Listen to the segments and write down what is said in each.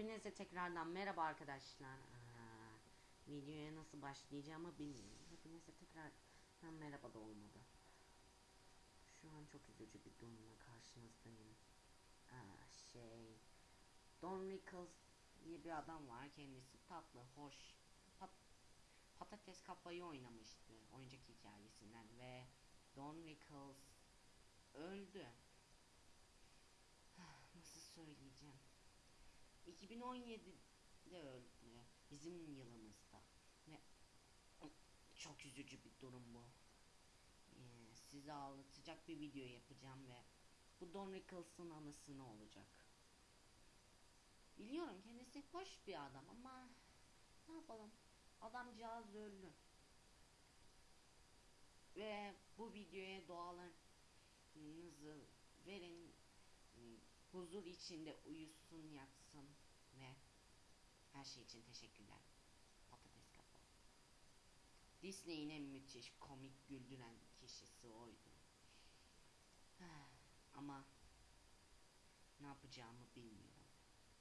Hepinize tekrardan merhaba arkadaşlar. Aa, videoya nasıl başlayacağımı bilmiyorum. Hepinize tekrardan merhaba da olmadı. Şu an çok üzücü bir durumla karşınızdayım. Aa, şey... Don Rickles diye bir adam var. Kendisi tatlı, hoş, pat, patates kafayı oynamıştı oyuncak hikayesinden ve Don Rickles öldü. Nasıl söyleyeceğim? 2017'de öldü. Bizim yılımızda. Ve çok üzücü bir durum bu. Ee, size ağlatacak bir video yapacağım ve bu Don Rickles'ın anısını olacak. Biliyorum kendisi hoş bir adam ama ne yapalım? Adamcağız öldü. Ve bu videoya dualarınızı verin. Huzur içinde uyusun yatsın ve her şey için teşekkürler. Patates kafa. Disney'in en müthiş komik güldüren kişisi oydu. Ama ne yapacağımı bilmiyorum.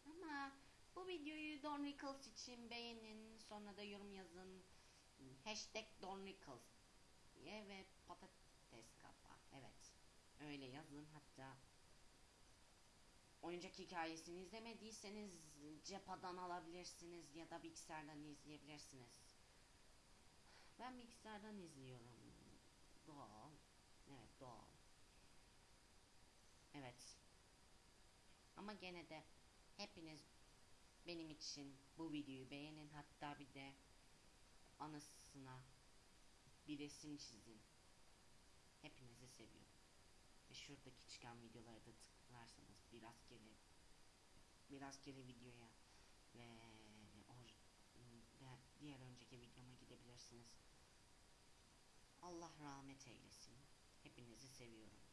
Ama bu videoyu Don Rickles için beğenin. Sonra da yorum yazın. Hashtag Don Rickles diye ve patates kafa. Evet. Öyle yazın hatta oyuncak hikayesini izlemediyseniz cephadan alabilirsiniz ya da bilgisayardan izleyebilirsiniz. Ben bilgisayardan izliyorum. Doğal. Evet doğal. Evet. Ama gene de hepiniz benim için bu videoyu beğenin hatta bir de anısına bir resim çizin. Hepinizi seviyorum. Ve şuradaki çıkan videolara da tıklarsanız biraz kere biraz kere videoya ve diğer önceki videoma gidebilirsiniz. Allah rahmet eylesin. Hepinizi seviyorum.